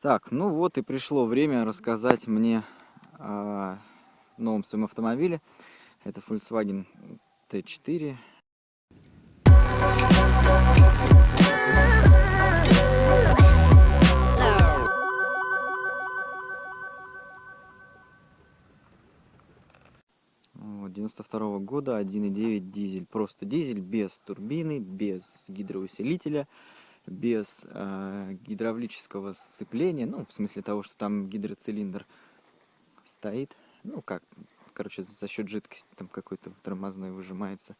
Так, ну вот и пришло время рассказать мне о новом своем автомобиле. Это Volkswagen T4. Вот, 92 -го года 1.9 дизель просто дизель без турбины без гидроусилителя без э, гидравлического сцепления, ну, в смысле того, что там гидроцилиндр стоит, ну, как, короче, за счет жидкости там какой-то тормозной выжимается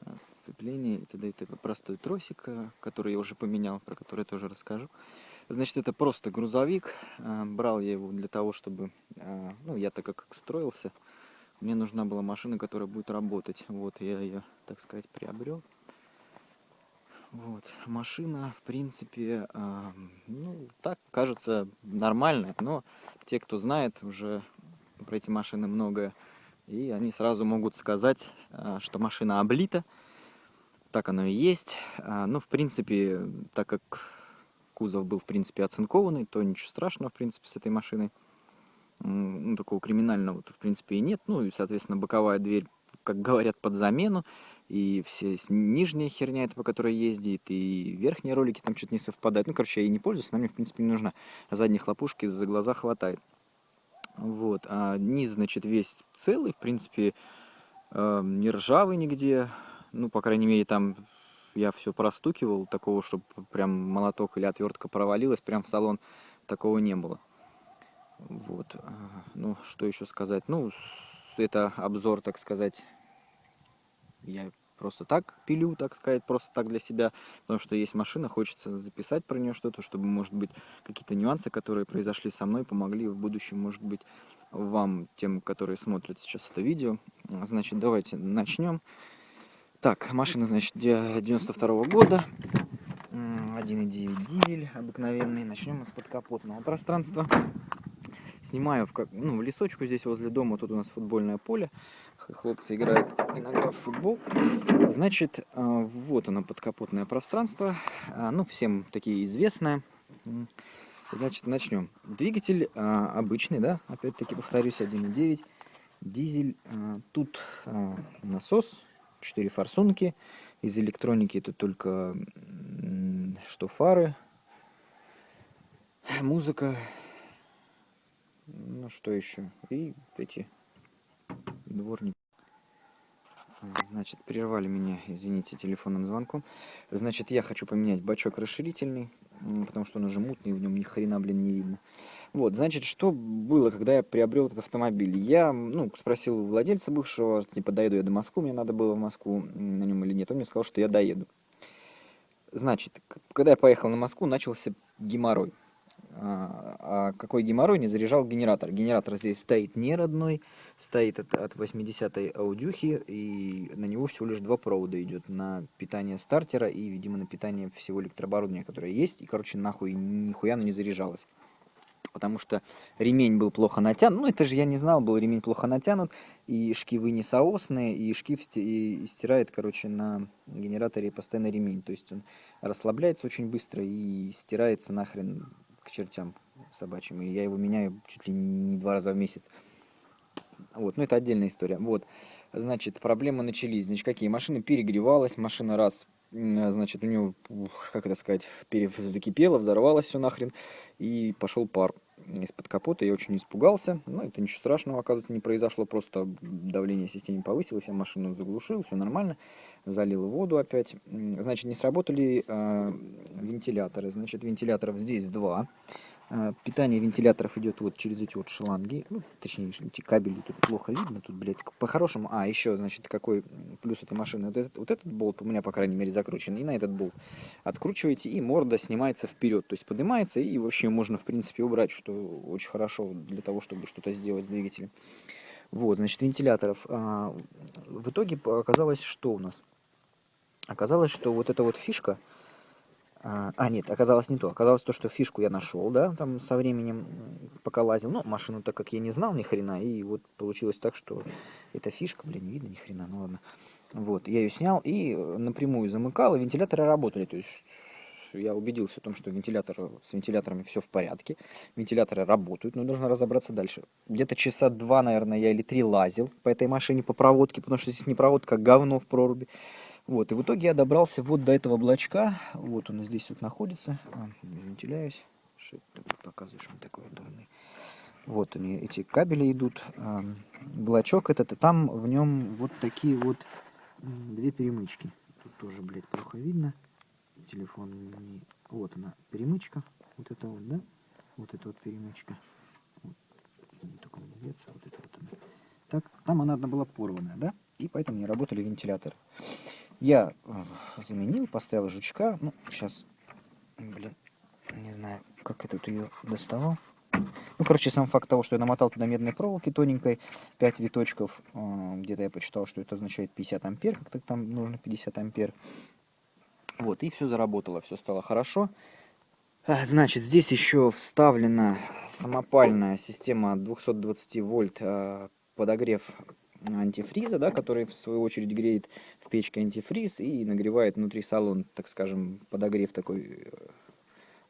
э, сцепление и т.д. и т.п. Простой тросик, э, который я уже поменял, про который я тоже расскажу. Значит, это просто грузовик. Брал я его для того, чтобы, ну, я так как строился, мне нужна была машина, которая будет работать. Вот, я ее, так сказать, приобрел. Вот, машина, в принципе, ну, так кажется нормальная, но те, кто знает уже про эти машины многое, и они сразу могут сказать, э, что машина облита, так оно и есть. Э, ну, в принципе, так как кузов был, в принципе, оцинкованный, то ничего страшного, в принципе, с этой машиной. Ну, такого криминального, в принципе, и нет. Ну, и, соответственно, боковая дверь, как говорят, под замену и все нижняя херня, это по которой ездит, и верхние ролики там что-то не совпадают. Ну, короче, я ей не пользуюсь, она мне, в принципе, не нужна. Задней хлопушки за глаза хватает. Вот, а низ, значит, весь целый, в принципе, э, не ржавый нигде. Ну, по крайней мере, там я все простукивал, такого, чтобы прям молоток или отвертка провалилась, прям в салон такого не было. Вот, а, ну, что еще сказать? Ну, это обзор, так сказать, я просто так пилю, так сказать, просто так для себя, потому что есть машина, хочется записать про нее что-то, чтобы, может быть, какие-то нюансы, которые произошли со мной, помогли в будущем, может быть, вам, тем, которые смотрят сейчас это видео. Значит, давайте начнем. Так, машина, значит, 92 -го года, 1.9 дизель обыкновенный. Начнем мы с подкапотного пространства. Снимаю в, ну, в лесочку здесь возле дома, тут у нас футбольное поле хлопцы играют иногда в футбол. Значит, э, вот оно подкапотное пространство, э, ну, всем такие известное. Значит, начнем. Двигатель э, обычный, да, опять-таки повторюсь, 1.9, дизель. Тут насос, 4 форсунки. Из электроники это только что фары, музыка, ну что еще, и эти дворник. Значит, прервали меня, извините, телефонным звонком. Значит, я хочу поменять бачок расширительный, потому что он уже мутный, в нем ни хрена, блин, не видно. Вот, значит, что было, когда я приобрел этот автомобиль? Я, ну, спросил у владельца бывшего, типа, доеду я до Москвы, мне надо было в Москву на нем или нет. Он мне сказал, что я доеду. Значит, когда я поехал на Москву, начался геморрой. А, а какой геморрой не заряжал генератор. Генератор здесь стоит не родной, стоит от, от 80-й аудюхи, и на него всего лишь два провода идет на питание стартера и, видимо, на питание всего электрооборудования, которое есть, и, короче, нахуй нихуя оно не заряжалось. Потому что ремень был плохо натянут, ну это же я не знал, был ремень плохо натянут, и шкивы не соосные, и шкив и стирает, короче, на генераторе постоянно ремень. То есть он расслабляется очень быстро и стирается нахрен чертям собачьим. И я его меняю чуть ли не два раза в месяц. Вот, ну это отдельная история. Вот, значит, проблемы начались. Значит, какие? Машина перегревалась, машина раз, значит, у нее, как это сказать, закипела, взорвалась все нахрен, и пошел пар из-под капота. Я очень испугался. Но это ничего страшного, оказывается, не произошло. Просто давление в системе повысилось, я машину заглушил, все нормально. Залил воду опять. Значит, не сработали э, вентиляторы. Значит, вентиляторов здесь два. Э, питание вентиляторов идет вот через эти вот шланги. Ну, точнее, эти кабели тут плохо видно. Тут, блядь, по-хорошему... А, еще, значит, какой плюс этой машины. Вот этот, вот этот болт у меня, по крайней мере, закручен. И на этот болт откручиваете, и морда снимается вперед. То есть поднимается, и вообще можно, в принципе, убрать, что очень хорошо для того, чтобы что-то сделать с двигателем. Вот, значит, вентиляторов. А, в итоге оказалось, что у нас? Оказалось, что вот эта вот фишка, а, а, нет, оказалось не то. Оказалось то, что фишку я нашел, да, там со временем, пока лазил. Но машину, так как я не знал ни хрена, и вот получилось так, что эта фишка, блин, не видно ни хрена, ну ладно. Вот, я ее снял и напрямую замыкал, и вентиляторы работали. То есть я убедился в том, что вентилятор, с вентиляторами все в порядке, вентиляторы работают, но нужно разобраться дальше. Где-то часа два, наверное, я или три лазил по этой машине по проводке, потому что здесь не проводка, а говно в проруби. Вот, и в итоге я добрался вот до этого блочка, вот он здесь вот находится, а, вентиляюсь, что это показываю, что он такой удобный. Вот они, эти кабели идут, а, блочок этот, и там в нем вот такие вот две перемычки. Тут тоже, блядь, плохо видно. Телефон не... Вот она, перемычка. Вот это вот, да? Вот эта вот перемычка. Вот. Деться, вот это вот она. Так, там она одна была порванная, да? И поэтому не работали вентиляторы. Я э, заменил, поставил жучка. Ну, сейчас, блин, не знаю, как этот ее доставал. Ну, короче, сам факт того, что я намотал туда медной проволоки тоненькой, 5 виточков, э, где-то я почитал, что это означает 50 ампер, как-то там нужно 50 ампер. Вот, и все заработало, все стало хорошо. А, значит, здесь еще вставлена самопальная система 220 вольт э, подогрев антифриза, да, который в свою очередь греет в печке антифриз и нагревает внутри салон, так скажем, подогрев такой э,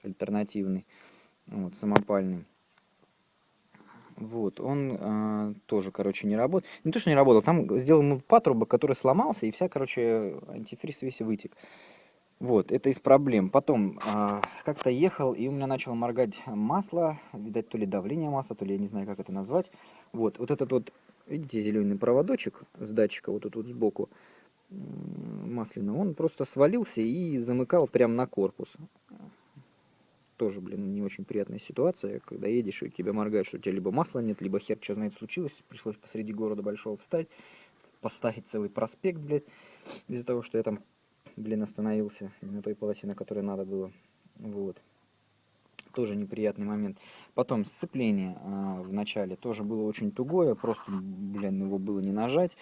альтернативный, вот, самопальный. Вот, он э, тоже, короче, не работает. Не то, что не работал, там сделал патрубок, который сломался, и вся, короче, антифриз весь вытек. Вот, это из проблем. Потом, э, как-то ехал, и у меня начало моргать масло, видать, то ли давление масла, то ли я не знаю, как это назвать. Вот, вот этот вот, видите, зеленый проводочек с датчика, вот тут вот сбоку, масляный, он просто свалился и замыкал прямо на корпус тоже, блин, не очень приятная ситуация, когда едешь, и тебя моргают, что у тебя либо масла нет, либо хер, что знает, случилось, пришлось посреди города большого встать, поставить целый проспект, блядь, из-за того, что я там, блин, остановился на той полосе, на которой надо было, вот. Тоже неприятный момент. Потом сцепление э, в начале тоже было очень тугое, просто, блин, его было не нажать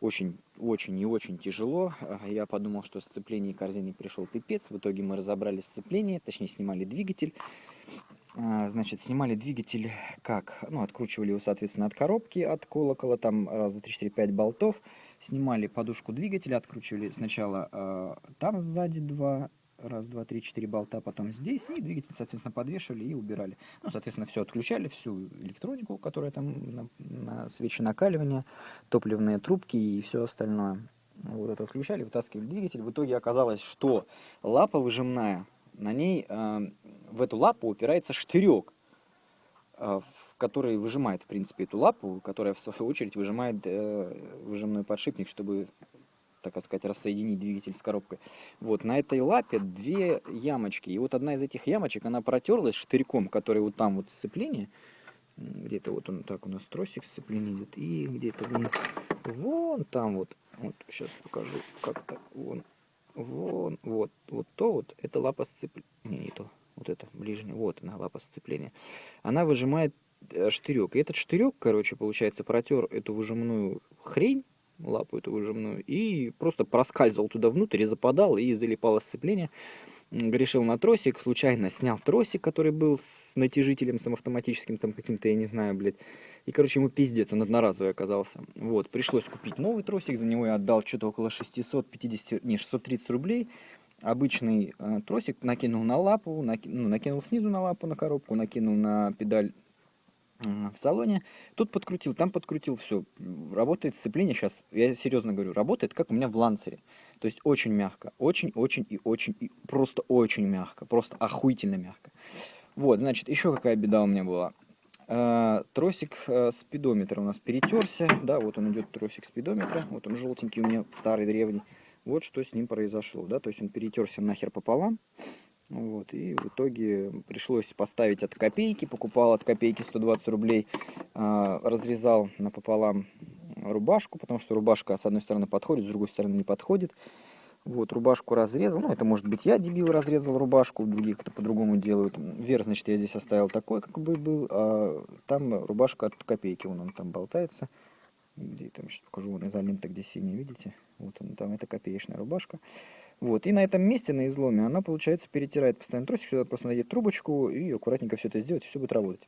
очень, очень и очень тяжело. Я подумал, что сцепление корзины пришел пипец. В итоге мы разобрали сцепление, точнее снимали двигатель. А, значит, снимали двигатель как? Ну, откручивали его, соответственно, от коробки, от колокола, там раз, два, три, четыре, пять болтов. Снимали подушку двигателя, откручивали сначала э, там сзади два раз, два, три, четыре болта, потом здесь, и двигатель, соответственно, подвешивали и убирали. Ну, соответственно, все отключали, всю электронику, которая там на, на свечи накаливания, топливные трубки и все остальное. Вот это отключали, вытаскивали двигатель. В итоге оказалось, что лапа выжимная, на ней, э, в эту лапу упирается штырек, э, который выжимает, в принципе, эту лапу, которая, в свою очередь, выжимает э, выжимной подшипник, чтобы так сказать, рассоединить двигатель с коробкой. Вот, на этой лапе две ямочки. И вот одна из этих ямочек, она протерлась штырьком, который вот там вот сцепление. Где-то вот он так у нас тросик сцепления идет. И где-то вон, вон там вот. Вот, сейчас покажу, как-то вон. Вон, вот, вот то вот, это лапа сцепления. Не, не то. Вот это, ближняя, вот она, лапа сцепления. Она выжимает э, штырек. И этот штырек, короче, получается, протер эту выжимную хрень, лапу эту выжимную, и просто проскальзывал туда внутрь и западал, и залипало сцепление. Грешил на тросик, случайно снял тросик, который был с натяжителем, с автоматическим там каким-то, я не знаю, блядь. И, короче, ему пиздец, он одноразовый оказался. Вот, пришлось купить новый тросик, за него я отдал что-то около 650, не, 630 рублей. Обычный э, тросик накинул на лапу, наки, ну, накинул снизу на лапу, на коробку, накинул на педаль в салоне. Тут подкрутил, там подкрутил, все. Работает сцепление сейчас, я серьезно говорю, работает как у меня в ланцере. То есть очень мягко, очень-очень и очень, и просто очень мягко, просто охуительно мягко. Вот, значит, еще какая беда у меня была. Э, тросик э, спидометра у нас перетерся, да, вот он идет тросик спидометра, вот он желтенький у меня, старый, древний. Вот что с ним произошло, да, то есть он перетерся нахер пополам. Вот, и в итоге пришлось поставить от копейки, покупал от копейки 120 рублей, э, разрезал напополам рубашку, потому что рубашка с одной стороны подходит, с другой стороны не подходит. Вот, рубашку разрезал, ну, это может быть я, дебил, разрезал рубашку, других это по-другому делают. Вверх, значит, я здесь оставил такой, как бы был, а там рубашка от копейки, вон он там болтается. Где там, сейчас покажу, вон изолента, где синий, видите? Вот он там, это копеечная рубашка. Вот, и на этом месте, на изломе, она, получается, перетирает постоянно тросик, сюда просто надеть трубочку и аккуратненько все это сделать, и все будет работать.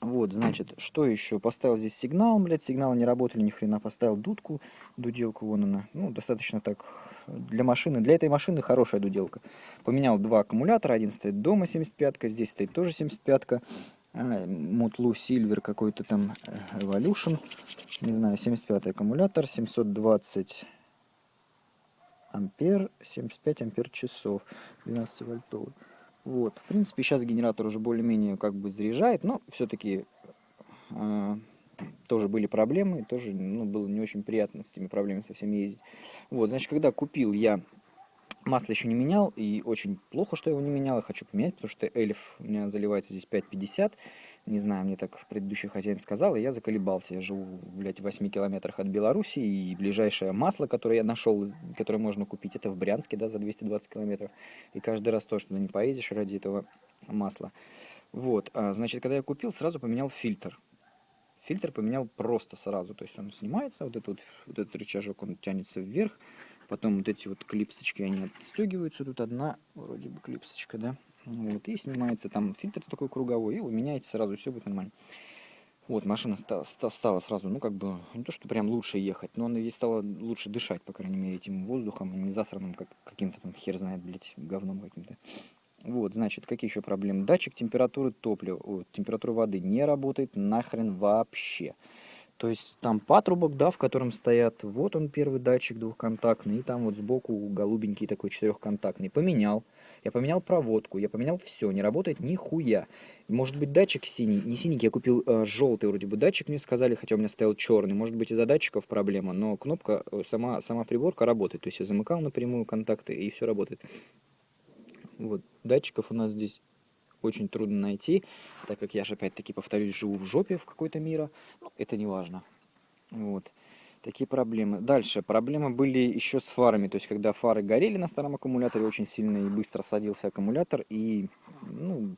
Вот, значит, что еще? Поставил здесь сигнал, блядь, сигналы не работали ни хрена. Поставил дудку, дуделку, вон она. Ну, достаточно так для машины. Для этой машины хорошая дуделка. Поменял два аккумулятора. Один стоит дома 75-ка, здесь стоит тоже 75-ка. Мутлу Silver какой-то там э, Evolution. Не знаю, 75 аккумулятор, 720 ампер, 75 ампер часов, 12 вольтовый. Вот, в принципе, сейчас генератор уже более-менее как бы заряжает, но все-таки э, тоже были проблемы, тоже ну, было не очень приятно с этими проблемами со всеми ездить. Вот, значит, когда купил я масло еще не менял, и очень плохо, что я его не менял, я хочу поменять, потому что эльф у меня заливается здесь 5,50, не знаю, мне так в предыдущий хозяин сказал, и я заколебался. Я живу, блядь, в 8 километрах от Беларуси, и ближайшее масло, которое я нашел, которое можно купить, это в Брянске, да, за 220 километров. И каждый раз то, что не поедешь ради этого масла. Вот, а, значит, когда я купил, сразу поменял фильтр. Фильтр поменял просто сразу, то есть он снимается, вот этот, вот, вот этот рычажок, он тянется вверх, потом вот эти вот клипсочки, они отстегиваются, тут одна, вроде бы клипсочка, да, вот, и снимается там фильтр такой круговой, и вы меняете сразу, все будет нормально. Вот, машина стала, стала сразу, ну, как бы, не то, что прям лучше ехать, но она ей стала лучше дышать, по крайней мере, этим воздухом, не засранным, как каким-то там, хер знает, блядь, говном каким-то. Вот, значит, какие еще проблемы? Датчик температуры топлива, о, температуры воды не работает нахрен вообще. То есть там патрубок, да, в котором стоят, вот он первый датчик двухконтактный, и там вот сбоку голубенький такой четырехконтактный. Поменял. Я поменял проводку, я поменял все, не работает нихуя. Может быть датчик синий, не синенький, я купил э, желтый вроде бы датчик, мне сказали, хотя у меня стоял черный. Может быть из-за датчиков проблема, но кнопка, э, сама, сама приборка работает. То есть я замыкал напрямую контакты и все работает. Вот, датчиков у нас здесь очень трудно найти, так как я же опять-таки повторюсь, живу в жопе в какой-то мира. Ну, это не важно. Вот. Такие проблемы. Дальше. Проблемы были еще с фарами. То есть, когда фары горели на старом аккумуляторе, очень сильно и быстро садился аккумулятор. И, ну,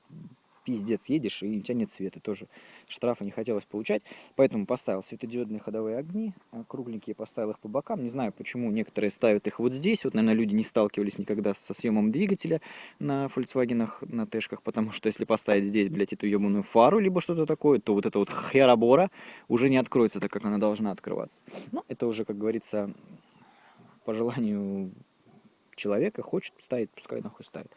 пиздец, едешь и у тебя нет света. Тоже штрафа не хотелось получать. Поэтому поставил светодиодные ходовые огни, а, кругленькие, поставил их по бокам. Не знаю, почему некоторые ставят их вот здесь. Вот, наверное, люди не сталкивались никогда со съемом двигателя на Volkswagen, на Тэшках, потому что если поставить здесь, блядь, эту ебаную фару, либо что-то такое, то вот эта вот херабора уже не откроется так, как она должна открываться. Ну, это уже, как говорится, по желанию человека хочет ставить, пускай нахуй ставит.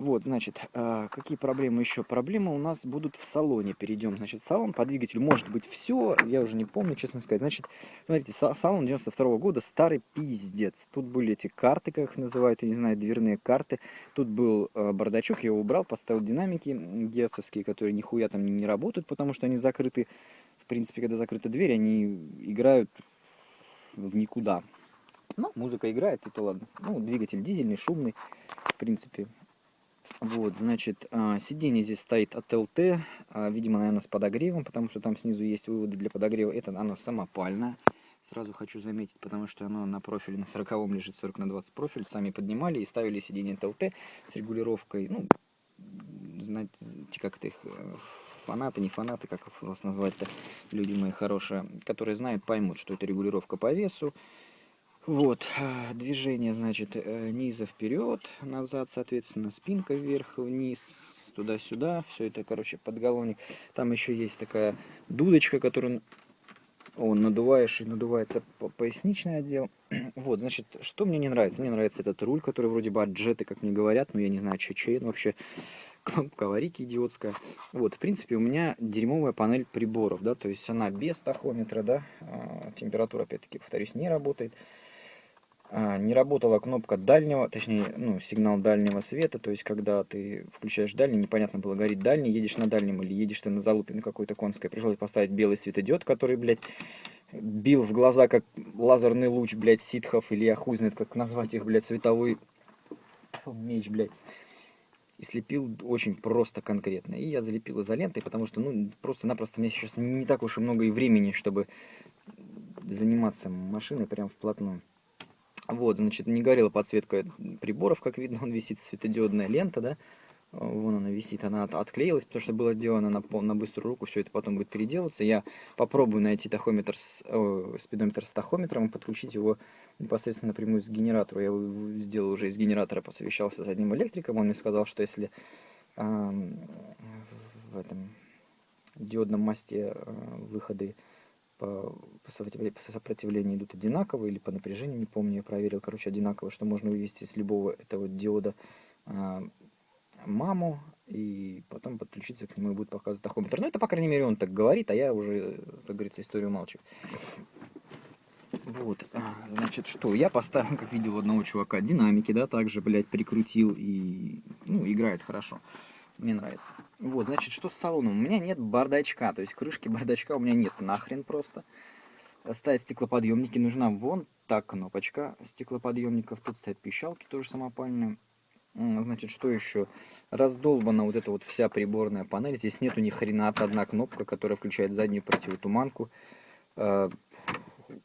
Вот, значит, а, какие проблемы еще? Проблемы у нас будут в салоне. Перейдем, значит, салон по двигателю может быть все, я уже не помню, честно сказать. Значит, смотрите, салон 92 -го года, старый пиздец. Тут были эти карты, как их называют, я не знаю, дверные карты. Тут был э, бардачок, я его убрал, поставил динамики герцовские, которые нихуя там не работают, потому что они закрыты. В принципе, когда закрыта дверь, они играют в никуда. Ну, музыка играет, и то ладно. Ну, двигатель дизельный, шумный, в принципе, вот, значит, а, сиденье здесь стоит от ЛТ, а, видимо, наверное, с подогревом, потому что там снизу есть выводы для подогрева. Это оно самопальное. Сразу хочу заметить, потому что оно на профиле на 40 лежит 40 на 20 профиль. Сами поднимали и ставили сиденье от ЛТ с регулировкой. Ну, знаете, как это их э, фанаты, не фанаты, как вас назвать-то, люди мои хорошие, которые знают, поймут, что это регулировка по весу. Вот, э, движение, значит, э, низа вперед, назад, соответственно, спинка вверх, вниз, туда-сюда, все это, короче, подголовник. Там еще есть такая дудочка, которую он надуваешь и надувается поясничный отдел. Вот, значит, что мне не нравится? Мне нравится этот руль, который вроде бы от джеты, как мне говорят, но я не знаю, че чей он вообще кнопка аварийки идиотская. Вот, в принципе, у меня дерьмовая панель приборов, да, то есть она без тахометра, да, а, температура, опять-таки, повторюсь, не работает. А, не работала кнопка дальнего, точнее, ну, сигнал дальнего света, то есть, когда ты включаешь дальний, непонятно было, горит дальний, едешь на дальнем или едешь ты на залупе на какой-то конской, пришлось поставить белый светодиод, который, блядь, бил в глаза, как лазерный луч, блядь, ситхов, или я хуй знает, как назвать их, блядь, световой меч, блядь. И слепил очень просто, конкретно. И я залепил изолентой, потому что, ну, просто-напросто мне сейчас не так уж и много и времени, чтобы заниматься машиной прям вплотную. Вот, значит, не горела подсветка приборов, как видно, он висит светодиодная лента, да, вон она висит, она отклеилась, потому что было сделано на, на быструю руку, все это потом будет переделываться. Я попробую найти тахометр с, э, спидометр с тахометром и подключить его непосредственно напрямую с генератора. Я его сделал уже из генератора, посовещался с одним электриком, он мне сказал, что если э, в этом диодном мосте выходы по, по сопротивлению идут одинаковые или по напряжению, не помню, я проверил, короче, одинаково, что можно вывести с любого этого диода а, маму, и потом подключиться к нему и будет показывать тахометр. Ну, это, по крайней мере, он так говорит, а я уже, как говорится, историю молчу. Вот, а, значит, что? Я поставил, как видел одного чувака, динамики, да, также, блядь, прикрутил и, ну, играет хорошо. Мне нравится. Вот, значит, что с салоном? У меня нет бардачка, то есть крышки бардачка у меня нет нахрен просто. Ставить стеклоподъемники нужна вон та кнопочка стеклоподъемников. Тут стоят пищалки тоже самопальные. Значит, что еще? Раздолбана вот эта вот вся приборная панель. Здесь нету ни хрена одна кнопка, которая включает заднюю противотуманку. А,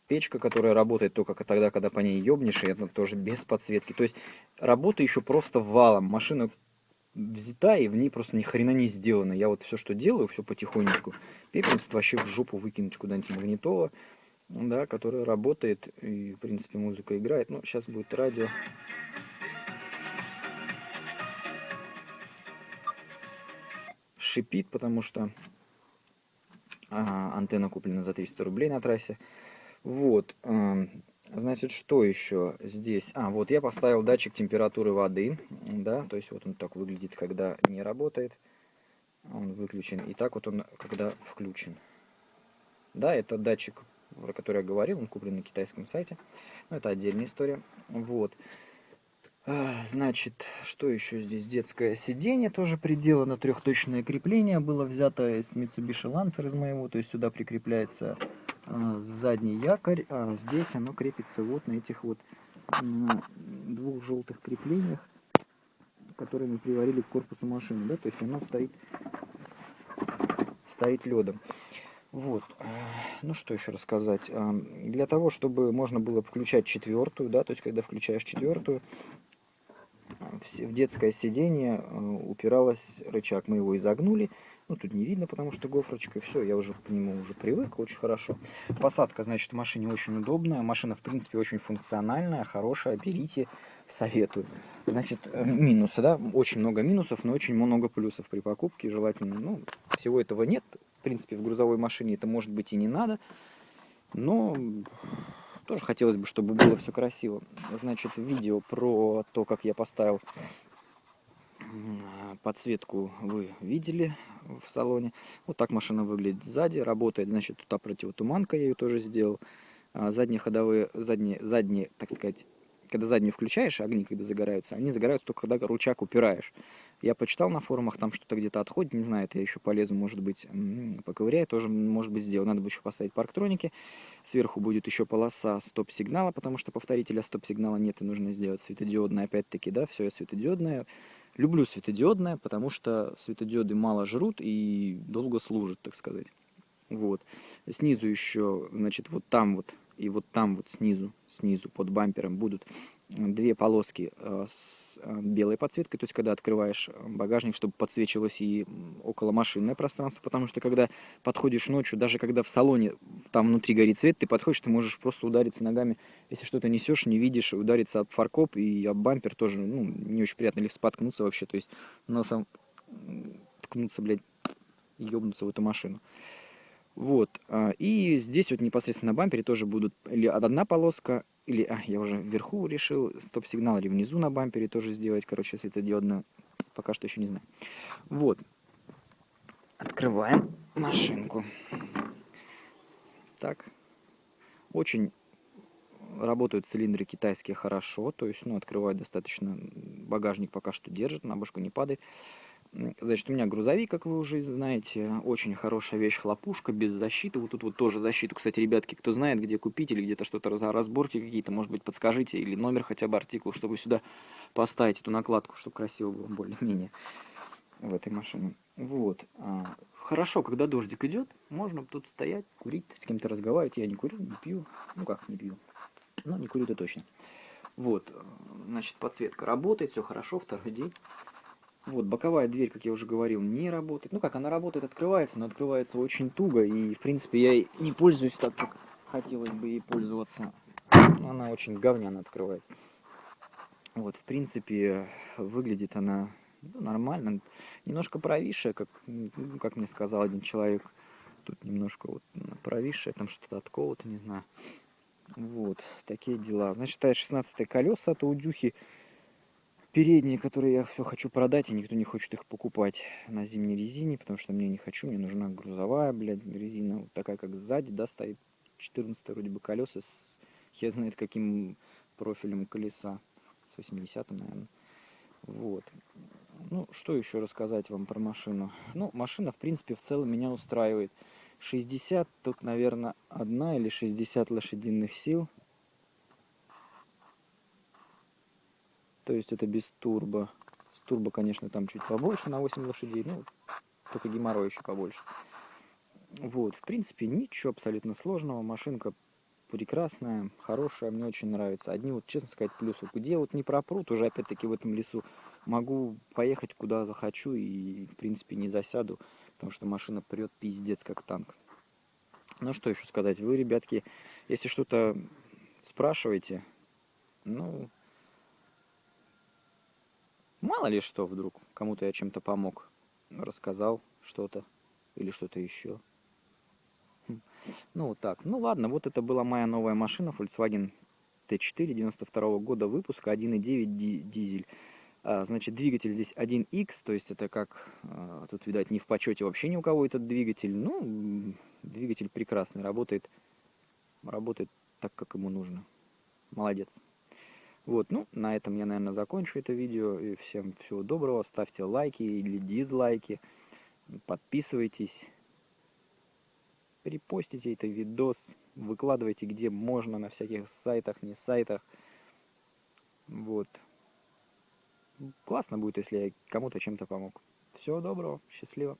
печка, которая работает только тогда, когда по ней ебнешь, и это тоже без подсветки. То есть работа еще просто валом. Машина взята, и в ней просто ни хрена не сделано. Я вот все, что делаю, все потихонечку. Пепельницу вообще в жопу выкинуть куда-нибудь магнитола, да, которая работает, и, в принципе, музыка играет. Ну, сейчас будет радио. Шипит, потому что а, антенна куплена за 300 рублей на трассе. Вот. Значит, что еще здесь? А, вот я поставил датчик температуры воды, да, то есть вот он так выглядит, когда не работает, он выключен, и так вот он, когда включен. Да, это датчик, про который я говорил, он куплен на китайском сайте, но это отдельная история. Вот. А, значит, что еще здесь? Детское сиденье тоже приделано, трехточное крепление было взято из Mitsubishi Lancer из моего, то есть сюда прикрепляется задний якорь, а здесь оно крепится вот на этих вот двух желтых креплениях, которые мы приварили к корпусу машины, да, то есть оно стоит, стоит ледом. Вот, ну что еще рассказать. Для того, чтобы можно было включать четвертую, да, то есть когда включаешь четвертую, в детское сиденье э, упиралась рычаг. Мы его изогнули. Ну, тут не видно, потому что гофрочка. Все, я уже к нему уже привык, очень хорошо. Посадка, значит, в машине очень удобная. Машина, в принципе, очень функциональная, хорошая. Берите, советую. Значит, э, минусы, да? Очень много минусов, но очень много плюсов при покупке. Желательно, ну, всего этого нет. В принципе, в грузовой машине это может быть и не надо. Но тоже хотелось бы, чтобы было все красиво. Значит, видео про то, как я поставил подсветку вы видели в салоне. Вот так машина выглядит сзади. Работает, значит, тут противотуманка, я ее тоже сделал. А задние ходовые, задние, задние, так сказать, когда заднюю включаешь, огни когда загораются, они загораются только когда рычаг упираешь. Я почитал на форумах, там что-то где-то отходит, не знаю, это я еще полезу, может быть, поковыряю, тоже, может быть, сделаю. Надо будет еще поставить парктроники. Сверху будет еще полоса стоп-сигнала, потому что повторителя стоп-сигнала нет, и нужно сделать светодиодное, опять-таки, да, все светодиодное. Люблю светодиодное, потому что светодиоды мало жрут и долго служат, так сказать. Вот. Снизу еще, значит, вот там вот и вот там вот снизу, снизу под бампером будут две полоски э, с э, белой подсветкой, то есть когда открываешь э, багажник, чтобы подсвечивалось и около машинное пространство, потому что когда подходишь ночью, даже когда в салоне там внутри горит свет, ты подходишь, ты можешь просто удариться ногами, если что-то несешь, не видишь, удариться об фаркоп и об бампер тоже, ну, не очень приятно, или споткнуться вообще, то есть носом ткнуться, блядь, ебнуться в эту машину. Вот, а, и здесь вот непосредственно на бампере тоже будут или одна полоска, или, а, я уже вверху решил стоп-сигнал, или внизу на бампере тоже сделать, короче, светодиодно, пока что еще не знаю. Вот, открываем машинку. Так, очень работают цилиндры китайские хорошо, то есть, ну, открывают достаточно, багажник пока что держит, на башку не падает. Значит, у меня грузовик, как вы уже знаете, очень хорошая вещь, хлопушка, без защиты. Вот тут вот тоже защиту, кстати, ребятки, кто знает, где купить или где-то что-то разборки какие-то, может быть, подскажите, или номер хотя бы артикул, чтобы сюда поставить эту накладку, чтобы красиво было более-менее в этой машине. Вот. А, хорошо, когда дождик идет, можно тут стоять, курить, с кем-то разговаривать. Я не курю, не пью. Ну как не пью? Ну, не курю-то точно. Вот, значит, подсветка работает, все хорошо, второй день. Вот, боковая дверь, как я уже говорил, не работает. Ну как, она работает, открывается, но открывается очень туго. И, в принципе, я не пользуюсь так, как хотелось бы ей пользоваться. Она очень говняно открывает. Вот, в принципе, выглядит она нормально. Немножко провисшая, как, ну, как мне сказал один человек. Тут немножко вот провисшая, там что-то от кого-то, не знаю. Вот, такие дела. Значит, это 16 колеса от Аудюхи. Передние, которые я все хочу продать, и никто не хочет их покупать на зимней резине, потому что мне не хочу, мне нужна грузовая, блядь, резина, вот такая, как сзади, да, стоит 14 вроде бы колеса с хер знает каким профилем колеса, с 80 наверное. Вот. Ну, что еще рассказать вам про машину? Ну, машина, в принципе, в целом меня устраивает. 60, тут, наверное, одна или 60 лошадиных сил. То есть это без турбо. С турбо, конечно, там чуть побольше, на 8 лошадей. Ну, только геморрой еще побольше. Вот, в принципе, ничего абсолютно сложного. Машинка прекрасная, хорошая, мне очень нравится. Одни вот, честно сказать, плюсы. Где вот не пропрут, уже опять-таки в этом лесу, могу поехать куда захочу и, в принципе, не засяду, потому что машина прет пиздец как танк. Ну, что еще сказать. Вы, ребятки, если что-то спрашиваете, ну, мало ли что вдруг, кому-то я чем-то помог, рассказал что-то или что-то еще. Ну, вот так. Ну, ладно, вот это была моя новая машина, Volkswagen T4 92 года выпуска, 1.9 дизель. А, значит, двигатель здесь 1X, то есть это как, а, тут, видать, не в почете вообще ни у кого этот двигатель. Ну, двигатель прекрасный, работает, работает так, как ему нужно. Молодец. Вот, ну, на этом я, наверное, закончу это видео. И всем всего доброго. Ставьте лайки или дизлайки. Подписывайтесь репостите этот видос, выкладывайте где можно, на всяких сайтах, не сайтах. Вот. Классно будет, если я кому-то чем-то помог. Всего доброго, счастливо.